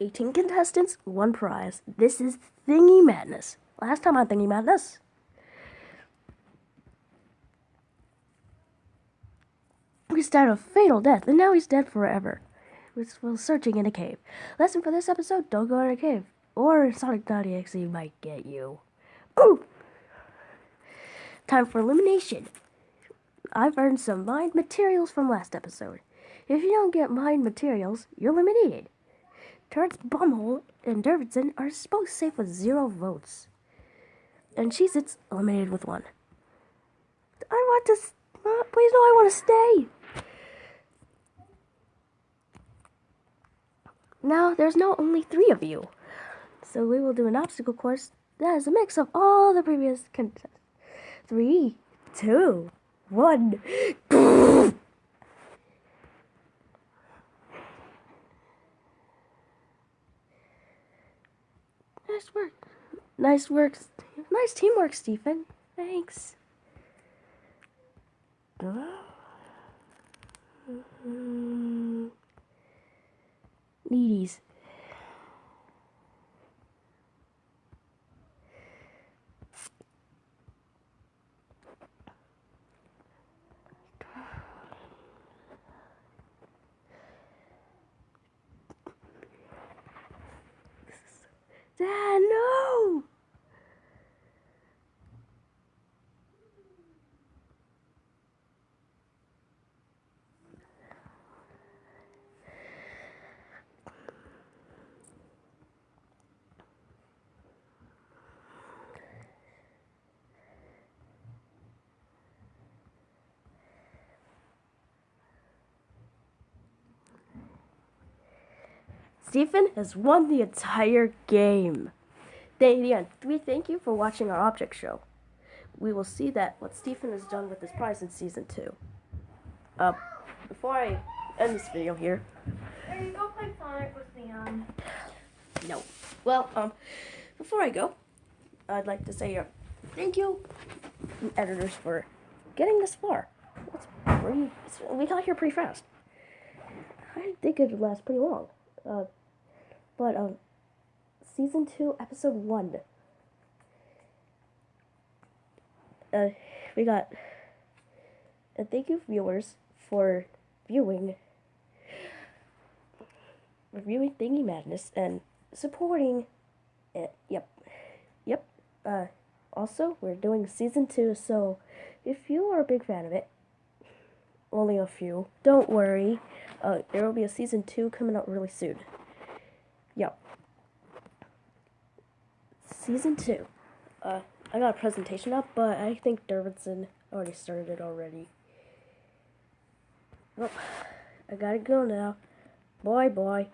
18 contestants, one prize. This is Thingy Madness. Last time on Thingy Madness, He's died a fatal death, and now he's dead forever. While searching in a cave. Lesson for this episode, don't go in a cave. Or Sonic.exe might get you. Ooh! Time for elimination. I've earned some mind materials from last episode. If you don't get mind materials, you're eliminated. Turret's Bumhole and Davidson are both safe with zero votes. And Cheez Its eliminated with one. I want to. Uh, please, no, I want to stay. Now, there's now only three of you. So we will do an obstacle course that is a mix of all the previous contests. Three, two, one. Nice work. Nice work. Nice teamwork, Stephen. Thanks. Uh, Dad, no! Stephen has won the entire game. They, we thank you for watching our object show. We will see that what Stephen has done with this prize in season two. Uh, before I end this video here. Are you go play Sonic with Leon? No. Well, um, before I go, I'd like to say uh, thank you, editors, for getting this far. That's pretty, we got here pretty fast. I think it would last pretty long. Uh, but, um, season 2, episode 1. Uh, we got, and thank you, viewers, for viewing, reviewing Thingy Madness, and supporting it. Yep. Yep. Uh, also, we're doing season 2, so if you are a big fan of it, only a few, don't worry. Uh, there will be a season 2 coming out really soon. Yep. Season 2. Uh, I got a presentation up, but I think Davidson already started it already. Well, I gotta go now. Bye bye.